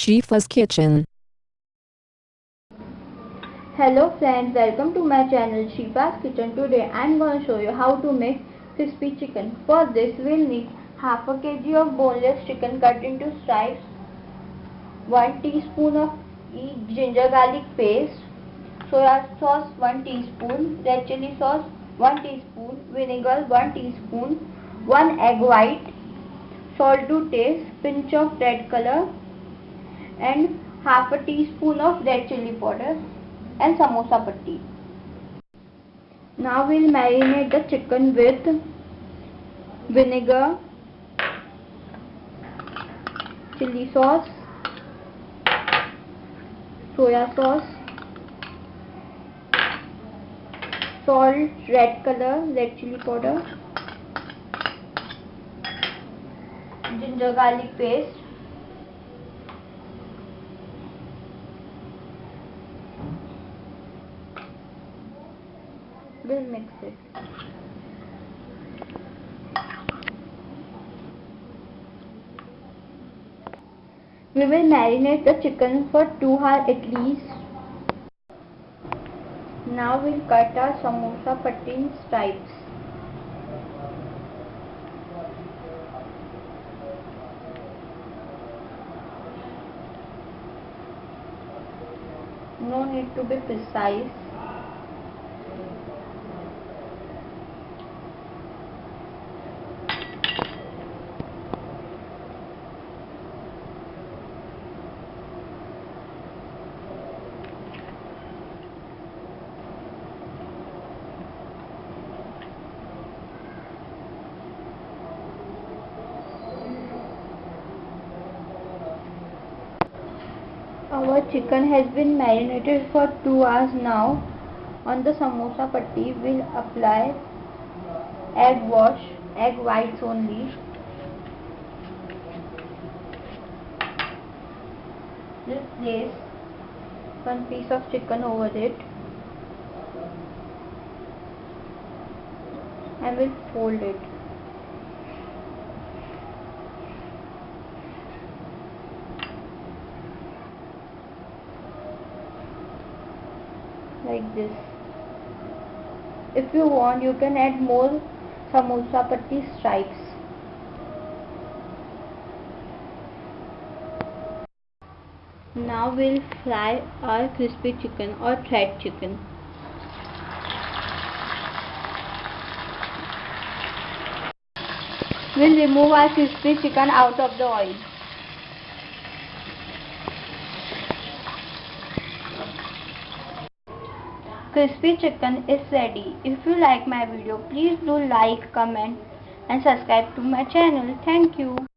Shifa's Kitchen. Hello friends, welcome to my channel Shifa's Kitchen. Today I am going to show you how to make crispy chicken. For this we will need half a kg of boneless chicken cut into stripes, 1 teaspoon of ginger garlic paste, soya sauce 1 teaspoon, red chili sauce 1 teaspoon, vinegar 1 teaspoon, 1 egg white, salt to taste, pinch of red color and half a teaspoon of red chili powder and samosa patti. Now we'll marinate the chicken with vinegar, chili sauce, soya sauce, salt, red color, red chili powder, ginger garlic paste, we'll mix it. We will marinate the chicken for 2 hours at least. Now we'll cut our samosa patti in stripes. No need to be precise. Our chicken has been marinated for 2 hours now. On the samosa patti we'll apply egg wash, egg whites only. We'll place one piece of chicken over it and we'll fold it. Like this. If you want you can add more samosa patti stripes. Now we'll fry our crispy chicken or thread chicken. We'll remove our crispy chicken out of the oil crispy chicken is ready. If you like my video please do like comment and subscribe to my channel. Thank you